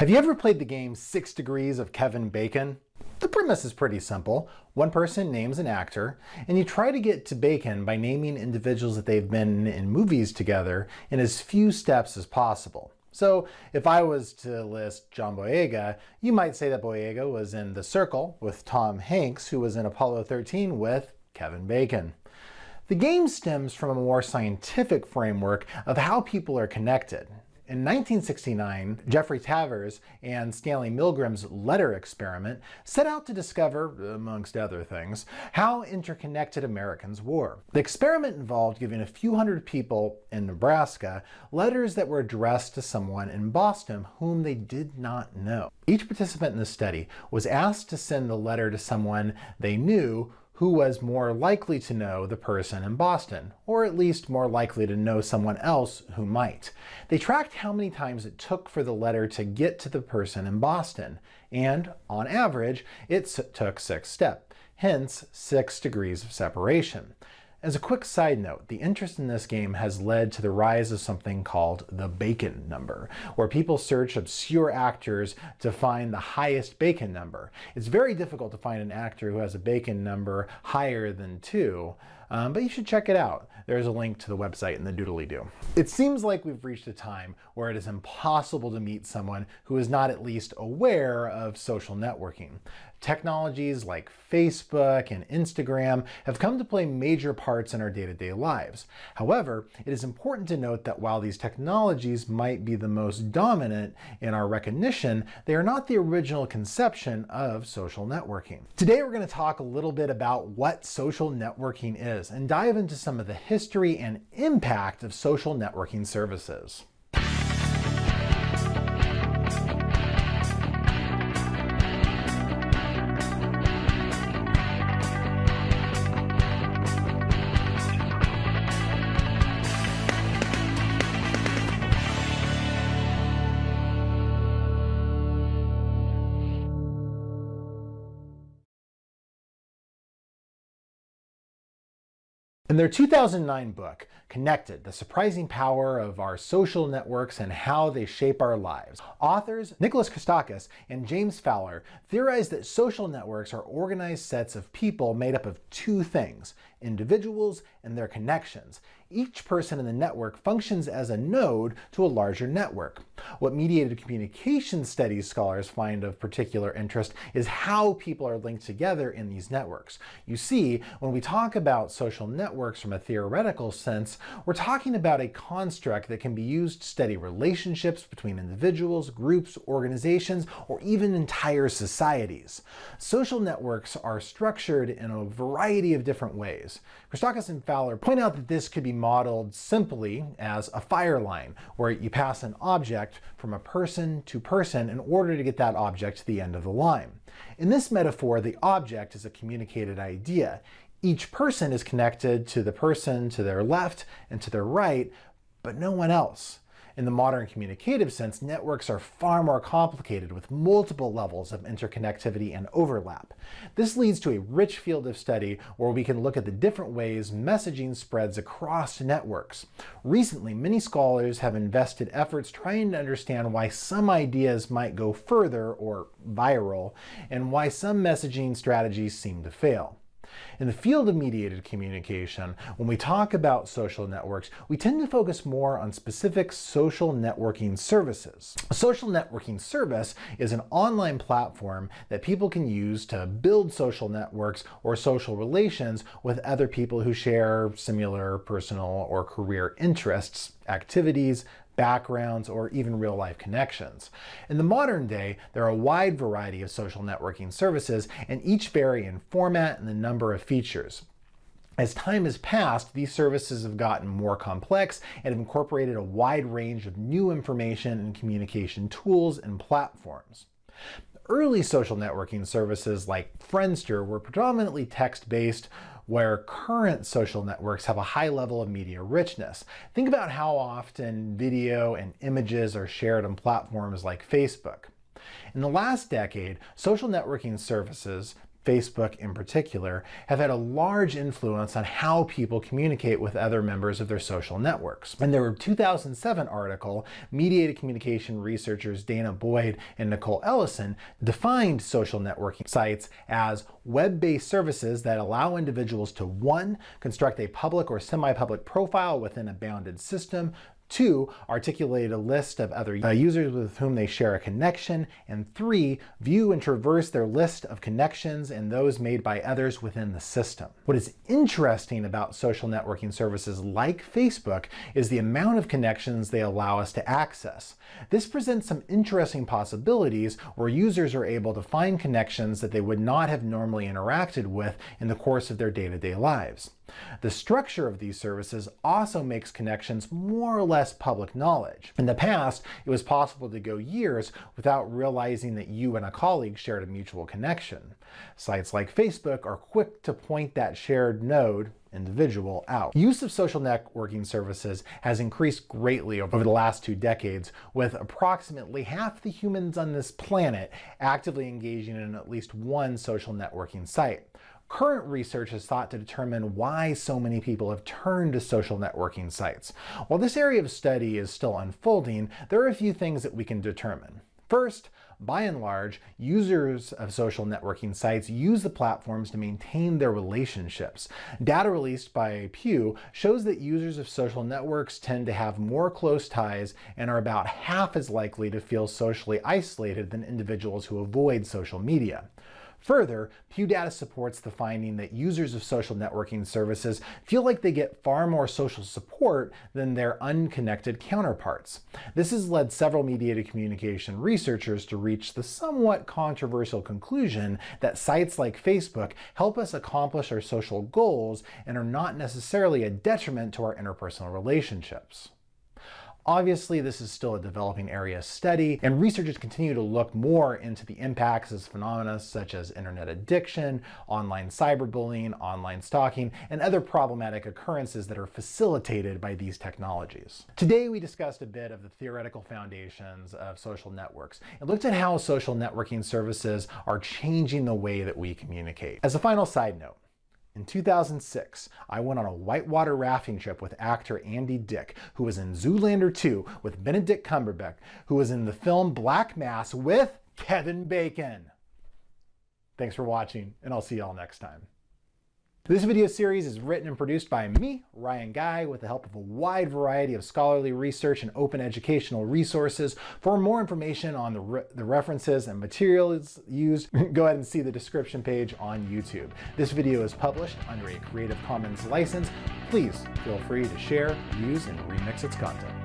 Have you ever played the game Six Degrees of Kevin Bacon? The premise is pretty simple. One person names an actor, and you try to get to Bacon by naming individuals that they've been in movies together in as few steps as possible. So if I was to list John Boyega, you might say that Boyega was in The Circle with Tom Hanks, who was in Apollo 13 with Kevin Bacon. The game stems from a more scientific framework of how people are connected. In 1969, Jeffrey Travers and Stanley Milgram's letter experiment set out to discover, amongst other things, how interconnected Americans were. The experiment involved giving a few hundred people in Nebraska letters that were addressed to someone in Boston whom they did not know. Each participant in the study was asked to send the letter to someone they knew who was more likely to know the person in Boston, or at least more likely to know someone else who might. They tracked how many times it took for the letter to get to the person in Boston, and on average, it took six steps, hence six degrees of separation. As a quick side note, the interest in this game has led to the rise of something called the Bacon number, where people search obscure actors to find the highest Bacon number. It's very difficult to find an actor who has a Bacon number higher than 2, um, but you should check it out. There's a link to the website in the doodly-doo. It seems like we've reached a time where it is impossible to meet someone who is not at least aware of social networking. Technologies like Facebook and Instagram have come to play major parts in our day-to-day -day lives. However, it is important to note that while these technologies might be the most dominant in our recognition, they are not the original conception of social networking. Today we're going to talk a little bit about what social networking is and dive into some of the history and impact of social networking services. In their 2009 book, Connected, The Surprising Power of Our Social Networks and How They Shape Our Lives, authors Nicholas Christakis and James Fowler theorize that social networks are organized sets of people made up of two things, individuals and their connections. Each person in the network functions as a node to a larger network. What mediated communication studies scholars find of particular interest is how people are linked together in these networks. You see, when we talk about social networks from a theoretical sense, we're talking about a construct that can be used to study relationships between individuals, groups, organizations, or even entire societies. Social networks are structured in a variety of different ways. Christakis and Fowler point out that this could be modeled simply as a fire line, where you pass an object from a person to person in order to get that object to the end of the line. In this metaphor, the object is a communicated idea. Each person is connected to the person to their left and to their right, but no one else. In the modern communicative sense, networks are far more complicated with multiple levels of interconnectivity and overlap. This leads to a rich field of study where we can look at the different ways messaging spreads across networks. Recently, many scholars have invested efforts trying to understand why some ideas might go further, or viral, and why some messaging strategies seem to fail. In the field of mediated communication, when we talk about social networks, we tend to focus more on specific social networking services. A social networking service is an online platform that people can use to build social networks or social relations with other people who share similar personal or career interests, activities, backgrounds, or even real life connections. In the modern day, there are a wide variety of social networking services, and each vary in format and the number of features. As time has passed, these services have gotten more complex and have incorporated a wide range of new information and communication tools and platforms. Early social networking services like Friendster were predominantly text-based, where current social networks have a high level of media richness. Think about how often video and images are shared on platforms like Facebook. In the last decade, social networking services, Facebook in particular, have had a large influence on how people communicate with other members of their social networks. In their 2007 article, mediated communication researchers Dana Boyd and Nicole Ellison defined social networking sites as web-based services that allow individuals to one, construct a public or semi-public profile within a bounded system, Two, articulate a list of other uh, users with whom they share a connection. And three, view and traverse their list of connections and those made by others within the system. What is interesting about social networking services like Facebook is the amount of connections they allow us to access. This presents some interesting possibilities where users are able to find connections that they would not have normally interacted with in the course of their day-to-day -day lives. The structure of these services also makes connections more or less public knowledge. In the past, it was possible to go years without realizing that you and a colleague shared a mutual connection. Sites like Facebook are quick to point that shared node individual out. Use of social networking services has increased greatly over the last two decades, with approximately half the humans on this planet actively engaging in at least one social networking site. Current research is thought to determine why so many people have turned to social networking sites. While this area of study is still unfolding, there are a few things that we can determine. First, by and large, users of social networking sites use the platforms to maintain their relationships. Data released by Pew shows that users of social networks tend to have more close ties and are about half as likely to feel socially isolated than individuals who avoid social media. Further, Pew data supports the finding that users of social networking services feel like they get far more social support than their unconnected counterparts. This has led several mediated communication researchers to reach the somewhat controversial conclusion that sites like Facebook help us accomplish our social goals and are not necessarily a detriment to our interpersonal relationships. Obviously, this is still a developing area of study, and researchers continue to look more into the impacts of phenomena such as internet addiction, online cyberbullying, online stalking, and other problematic occurrences that are facilitated by these technologies. Today, we discussed a bit of the theoretical foundations of social networks and looked at how social networking services are changing the way that we communicate. As a final side note, in 2006, I went on a whitewater rafting trip with actor Andy Dick, who was in Zoolander 2 with Benedict Cumberbatch, who was in the film Black Mass with Kevin Bacon. Thanks for watching, and I'll see y'all next time. This video series is written and produced by me, Ryan Guy, with the help of a wide variety of scholarly research and open educational resources. For more information on the, re the references and materials used, go ahead and see the description page on YouTube. This video is published under a Creative Commons license. Please feel free to share, use, and remix its content.